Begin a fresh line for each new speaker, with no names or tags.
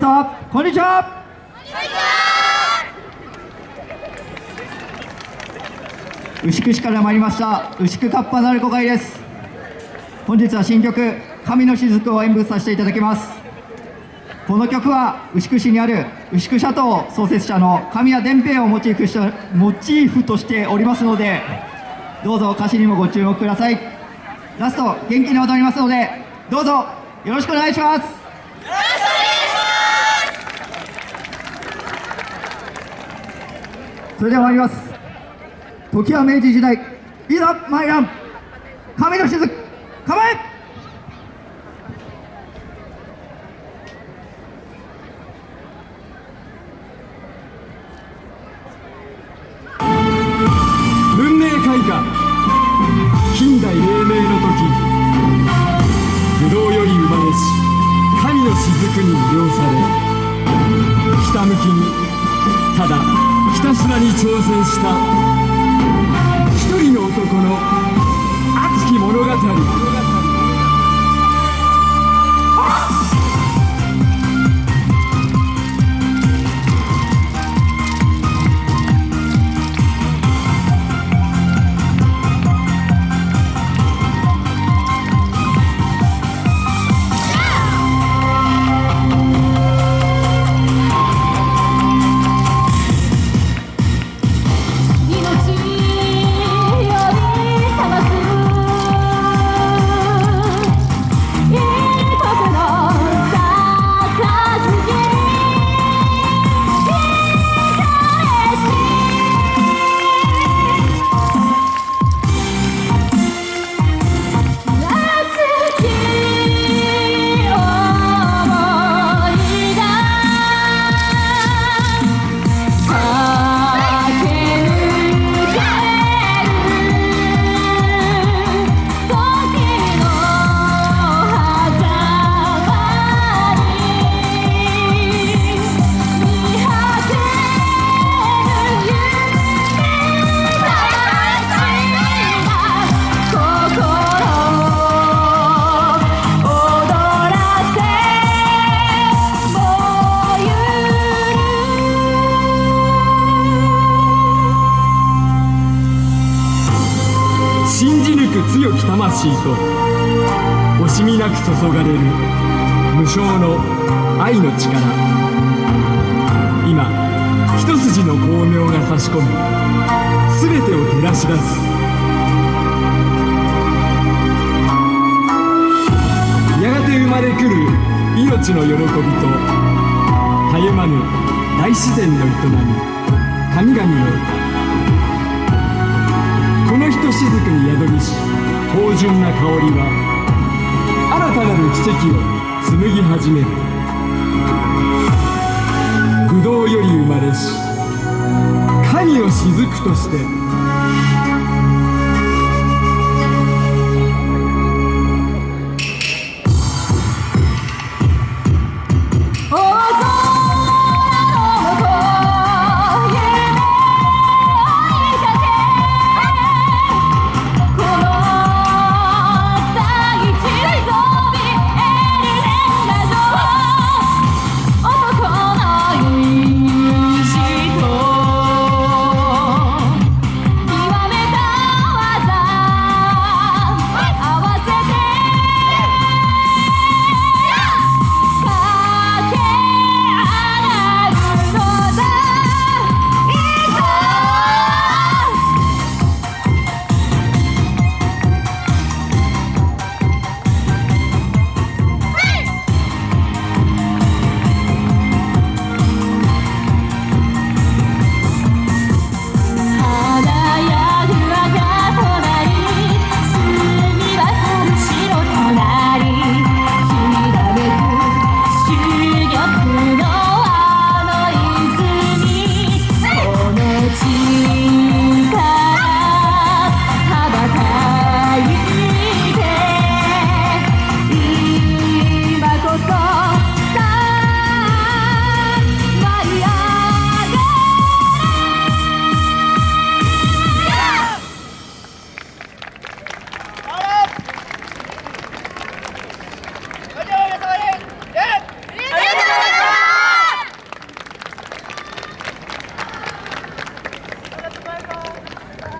こんにちは。牛久市から参りました。牛久カッパなる子会です。本日は新曲「神の雫」を演舞させていただきます。この曲は牛久市にある牛久シャトー創設者の神谷伝平をモチーフしたモチーフとしておりますのでどうぞ歌詞にもご注目ください。ラスト元気に踊りますのでどうぞよろしくお願いします。それでは参ります。時は明治時代いざ参らん。神の雫構え!
文明開化。近代黎明の時。不動より生まれし神の雫に魅了されひたむきにただひたすらに挑戦した。一人の魂と惜しみなく注がれる無償の愛の力。今一筋の光明が差し込み全てを照らし出す。やがて生まれくる命の喜びとたゆまぬ大自然の営み神々のこのひとしずくに宿りし芳醇な香りは新たなる奇跡を紡ぎ始める。不動より生まれし神を雫として